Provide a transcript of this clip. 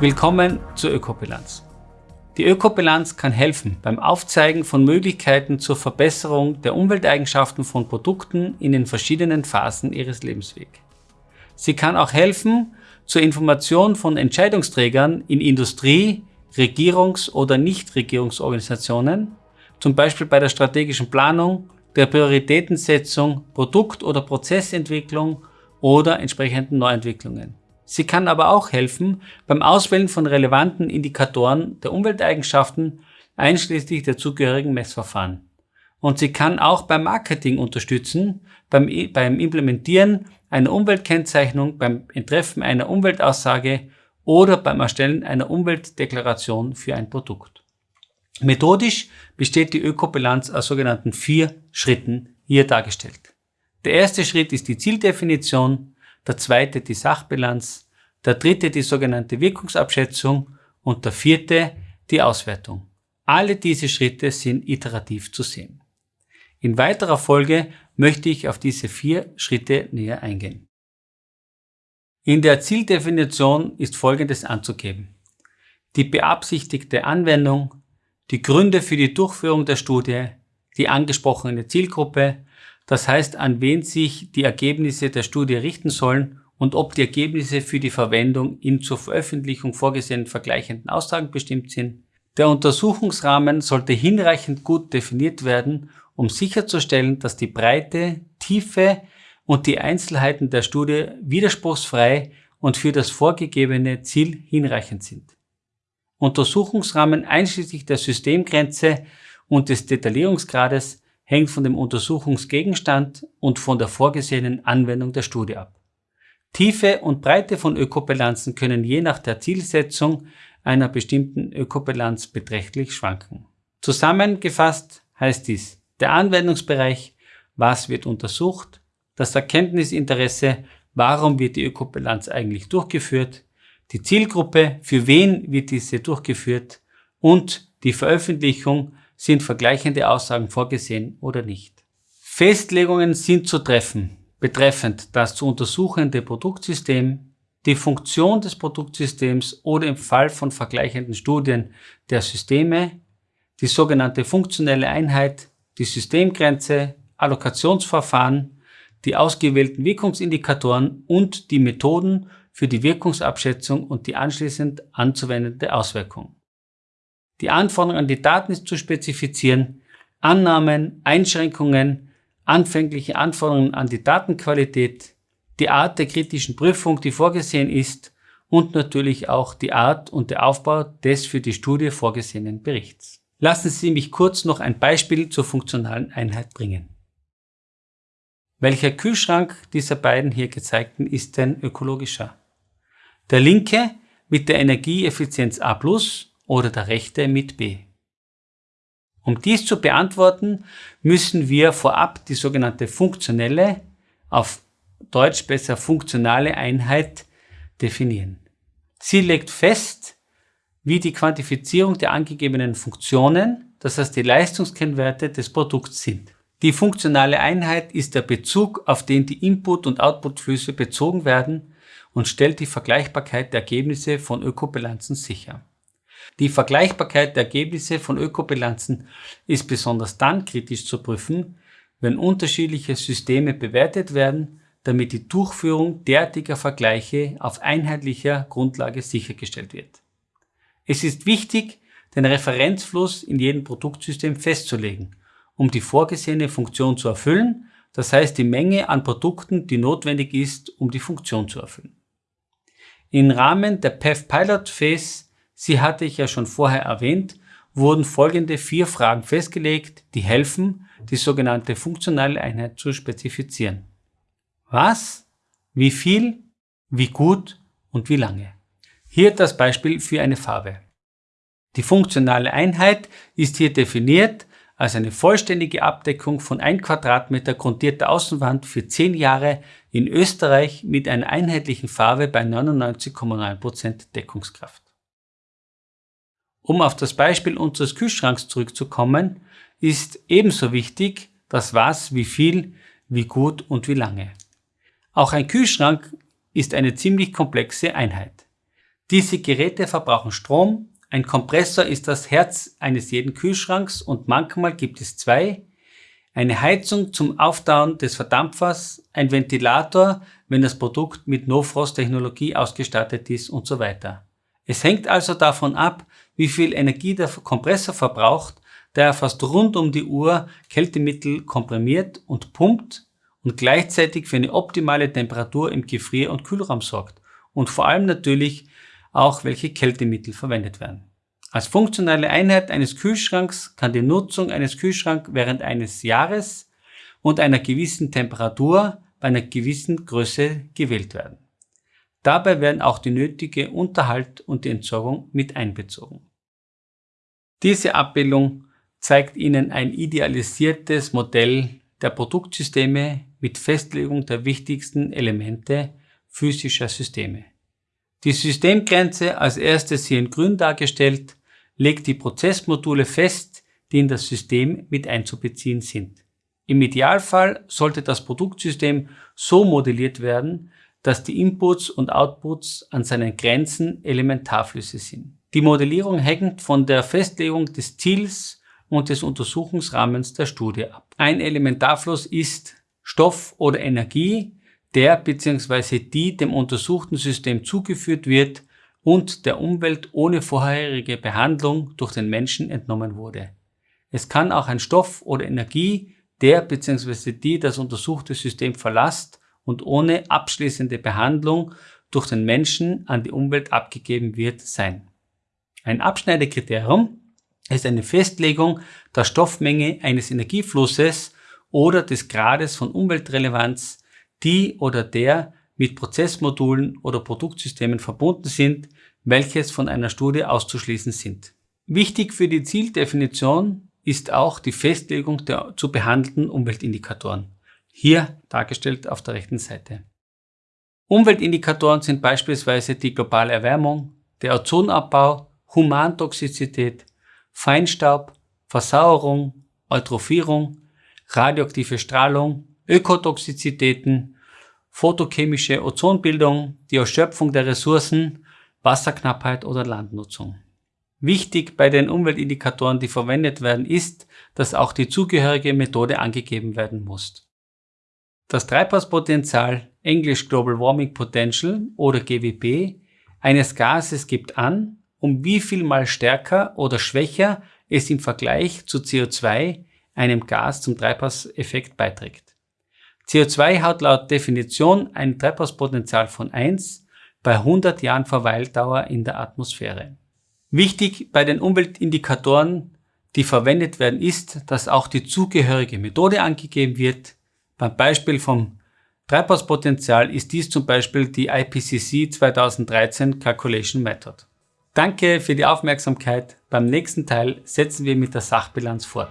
Willkommen zur Ökobilanz. Die Ökobilanz kann helfen beim Aufzeigen von Möglichkeiten zur Verbesserung der Umwelteigenschaften von Produkten in den verschiedenen Phasen ihres Lebenswegs. Sie kann auch helfen zur Information von Entscheidungsträgern in Industrie, Regierungs- oder Nichtregierungsorganisationen, zum Beispiel bei der strategischen Planung, der Prioritätensetzung, Produkt- oder Prozessentwicklung oder entsprechenden Neuentwicklungen. Sie kann aber auch helfen beim Auswählen von relevanten Indikatoren der Umwelteigenschaften einschließlich der zugehörigen Messverfahren. Und sie kann auch beim Marketing unterstützen, beim, beim Implementieren einer Umweltkennzeichnung, beim Entreffen einer Umweltaussage oder beim Erstellen einer Umweltdeklaration für ein Produkt. Methodisch besteht die Ökobilanz aus sogenannten vier Schritten, hier dargestellt. Der erste Schritt ist die Zieldefinition, der zweite die Sachbilanz, der dritte die sogenannte Wirkungsabschätzung und der vierte die Auswertung. Alle diese Schritte sind iterativ zu sehen. In weiterer Folge möchte ich auf diese vier Schritte näher eingehen. In der Zieldefinition ist Folgendes anzugeben. Die beabsichtigte Anwendung, die Gründe für die Durchführung der Studie, die angesprochene Zielgruppe, das heißt, an wen sich die Ergebnisse der Studie richten sollen und ob die Ergebnisse für die Verwendung in zur Veröffentlichung vorgesehenen vergleichenden Aussagen bestimmt sind. Der Untersuchungsrahmen sollte hinreichend gut definiert werden, um sicherzustellen, dass die Breite, Tiefe und die Einzelheiten der Studie widerspruchsfrei und für das vorgegebene Ziel hinreichend sind. Untersuchungsrahmen einschließlich der Systemgrenze und des Detaillierungsgrades hängt von dem Untersuchungsgegenstand und von der vorgesehenen Anwendung der Studie ab. Tiefe und Breite von Ökobilanzen können je nach der Zielsetzung einer bestimmten Ökobilanz beträchtlich schwanken. Zusammengefasst heißt dies, der Anwendungsbereich, was wird untersucht, das Erkenntnisinteresse, warum wird die Ökobilanz eigentlich durchgeführt, die Zielgruppe, für wen wird diese durchgeführt und die Veröffentlichung, sind vergleichende Aussagen vorgesehen oder nicht. Festlegungen sind zu treffen, betreffend das zu untersuchende Produktsystem, die Funktion des Produktsystems oder im Fall von vergleichenden Studien der Systeme, die sogenannte funktionelle Einheit, die Systemgrenze, Allokationsverfahren, die ausgewählten Wirkungsindikatoren und die Methoden für die Wirkungsabschätzung und die anschließend anzuwendende Auswirkung. Die Anforderung an die Daten ist zu spezifizieren, Annahmen, Einschränkungen, anfängliche Anforderungen an die Datenqualität, die Art der kritischen Prüfung, die vorgesehen ist und natürlich auch die Art und der Aufbau des für die Studie vorgesehenen Berichts. Lassen Sie mich kurz noch ein Beispiel zur funktionalen Einheit bringen. Welcher Kühlschrank dieser beiden hier gezeigten ist denn ökologischer? Der linke mit der Energieeffizienz A+, oder der rechte mit B. Um dies zu beantworten, müssen wir vorab die sogenannte funktionelle, auf Deutsch besser funktionale Einheit definieren. Sie legt fest, wie die Quantifizierung der angegebenen Funktionen, das heißt die Leistungskennwerte des Produkts sind. Die funktionale Einheit ist der Bezug, auf den die Input- und Outputflüsse bezogen werden und stellt die Vergleichbarkeit der Ergebnisse von Ökobilanzen sicher. Die Vergleichbarkeit der Ergebnisse von Ökobilanzen ist besonders dann kritisch zu prüfen, wenn unterschiedliche Systeme bewertet werden, damit die Durchführung derartiger Vergleiche auf einheitlicher Grundlage sichergestellt wird. Es ist wichtig, den Referenzfluss in jedem Produktsystem festzulegen, um die vorgesehene Funktion zu erfüllen, das heißt die Menge an Produkten, die notwendig ist, um die Funktion zu erfüllen. Im Rahmen der PEF Pilot Phase Sie hatte ich ja schon vorher erwähnt, wurden folgende vier Fragen festgelegt, die helfen, die sogenannte funktionale Einheit zu spezifizieren. Was, wie viel, wie gut und wie lange. Hier das Beispiel für eine Farbe. Die funktionale Einheit ist hier definiert als eine vollständige Abdeckung von 1 Quadratmeter grundierter Außenwand für 10 Jahre in Österreich mit einer einheitlichen Farbe bei 99,9% Deckungskraft. Um auf das Beispiel unseres Kühlschranks zurückzukommen, ist ebenso wichtig das Was, wie viel, wie gut und wie lange. Auch ein Kühlschrank ist eine ziemlich komplexe Einheit. Diese Geräte verbrauchen Strom, ein Kompressor ist das Herz eines jeden Kühlschranks und manchmal gibt es zwei, eine Heizung zum Auftauen des Verdampfers, ein Ventilator, wenn das Produkt mit No-Frost-Technologie ausgestattet ist und so weiter. Es hängt also davon ab, wie viel Energie der Kompressor verbraucht, da er fast rund um die Uhr Kältemittel komprimiert und pumpt und gleichzeitig für eine optimale Temperatur im Gefrier- und Kühlraum sorgt und vor allem natürlich auch welche Kältemittel verwendet werden. Als funktionale Einheit eines Kühlschranks kann die Nutzung eines Kühlschranks während eines Jahres und einer gewissen Temperatur bei einer gewissen Größe gewählt werden. Dabei werden auch die nötige Unterhalt und die Entsorgung mit einbezogen. Diese Abbildung zeigt Ihnen ein idealisiertes Modell der Produktsysteme mit Festlegung der wichtigsten Elemente physischer Systeme. Die Systemgrenze, als erstes hier in grün dargestellt, legt die Prozessmodule fest, die in das System mit einzubeziehen sind. Im Idealfall sollte das Produktsystem so modelliert werden, dass die Inputs und Outputs an seinen Grenzen Elementarflüsse sind. Die Modellierung hängt von der Festlegung des Ziels und des Untersuchungsrahmens der Studie ab. Ein Elementarfluss ist Stoff oder Energie, der bzw. die dem untersuchten System zugeführt wird und der Umwelt ohne vorherige Behandlung durch den Menschen entnommen wurde. Es kann auch ein Stoff oder Energie, der bzw. die das untersuchte System verlasst und ohne abschließende Behandlung durch den Menschen an die Umwelt abgegeben wird, sein. Ein Abschneidekriterium ist eine Festlegung der Stoffmenge eines Energieflusses oder des Grades von Umweltrelevanz, die oder der mit Prozessmodulen oder Produktsystemen verbunden sind, welches von einer Studie auszuschließen sind. Wichtig für die Zieldefinition ist auch die Festlegung der zu behandelnden Umweltindikatoren. Hier dargestellt auf der rechten Seite. Umweltindikatoren sind beispielsweise die globale Erwärmung, der Ozonabbau, Humantoxizität, Feinstaub, Versauerung, Eutrophierung, radioaktive Strahlung, Ökotoxizitäten, photochemische Ozonbildung, die Erschöpfung der Ressourcen, Wasserknappheit oder Landnutzung. Wichtig bei den Umweltindikatoren, die verwendet werden, ist, dass auch die zugehörige Methode angegeben werden muss. Das Treibhauspotenzial, englisch Global Warming Potential oder GWP, eines Gases gibt an, um wie viel mal stärker oder schwächer es im Vergleich zu CO2, einem Gas zum Treibhauseffekt beiträgt. CO2 hat laut Definition ein Treibhauspotenzial von 1 bei 100 Jahren Verweildauer in der Atmosphäre. Wichtig bei den Umweltindikatoren, die verwendet werden, ist, dass auch die zugehörige Methode angegeben wird. Beim Beispiel vom Treibhauspotenzial ist dies zum Beispiel die IPCC 2013 Calculation Method. Danke für die Aufmerksamkeit. Beim nächsten Teil setzen wir mit der Sachbilanz fort.